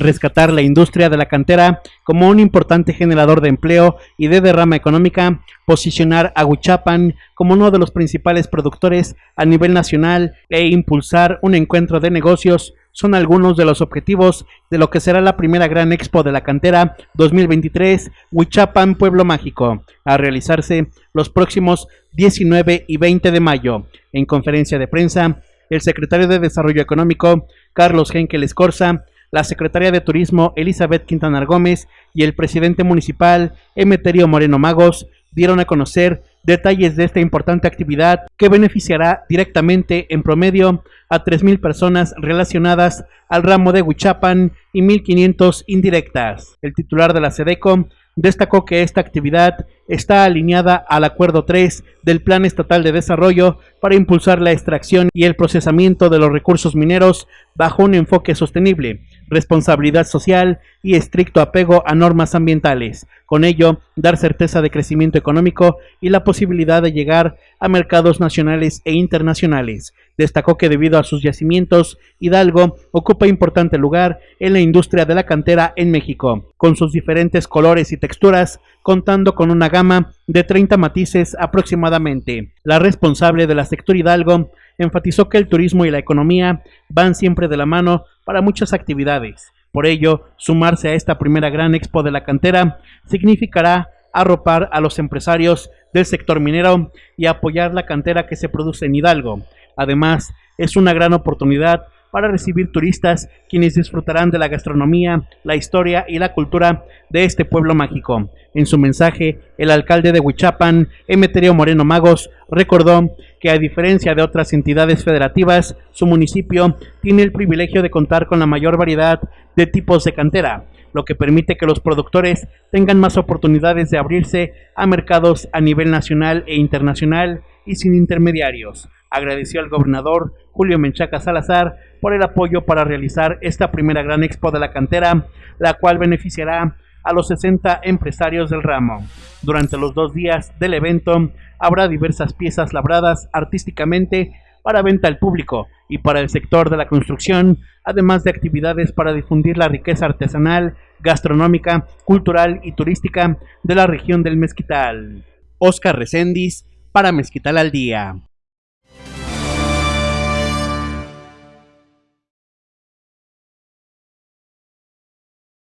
rescatar la industria de la cantera como un importante generador de empleo y de derrama económica, posicionar a Huichapan como uno de los principales productores a nivel nacional e impulsar un encuentro de negocios son algunos de los objetivos de lo que será la primera gran expo de la cantera 2023 Huichapan Pueblo Mágico, a realizarse los próximos 19 y 20 de mayo. En conferencia de prensa, el secretario de Desarrollo Económico, Carlos Henkel Escorza, la secretaria de Turismo Elizabeth Quintanar Gómez y el presidente municipal Emeterio Moreno Magos dieron a conocer detalles de esta importante actividad que beneficiará directamente en promedio a 3.000 personas relacionadas al ramo de Huichapan y 1.500 indirectas. El titular de la SEDECO destacó que esta actividad está alineada al Acuerdo 3 del Plan Estatal de Desarrollo para impulsar la extracción y el procesamiento de los recursos mineros bajo un enfoque sostenible, responsabilidad social y estricto apego a normas ambientales. Con ello, dar certeza de crecimiento económico y la posibilidad de llegar a mercados nacionales e internacionales. Destacó que debido a sus yacimientos, Hidalgo ocupa importante lugar en la industria de la cantera en México, con sus diferentes colores y texturas, contando con una gama de 30 matices aproximadamente. La responsable de la sector Hidalgo enfatizó que el turismo y la economía van siempre de la mano para muchas actividades. Por ello, sumarse a esta primera gran expo de la cantera significará arropar a los empresarios del sector minero y apoyar la cantera que se produce en Hidalgo. Además, es una gran oportunidad para recibir turistas quienes disfrutarán de la gastronomía, la historia y la cultura de este pueblo mágico. En su mensaje, el alcalde de Huichapan, Emeterio Moreno Magos, recordó que a diferencia de otras entidades federativas, su municipio tiene el privilegio de contar con la mayor variedad de tipos de cantera, lo que permite que los productores tengan más oportunidades de abrirse a mercados a nivel nacional e internacional y sin intermediarios. Agradeció al gobernador Julio Menchaca Salazar por el apoyo para realizar esta primera gran expo de la cantera, la cual beneficiará a los 60 empresarios del ramo. Durante los dos días del evento habrá diversas piezas labradas artísticamente para venta al público y para el sector de la construcción, además de actividades para difundir la riqueza artesanal, gastronómica, cultural y turística de la región del Mezquital. Oscar Recendis para Mezquital al Día.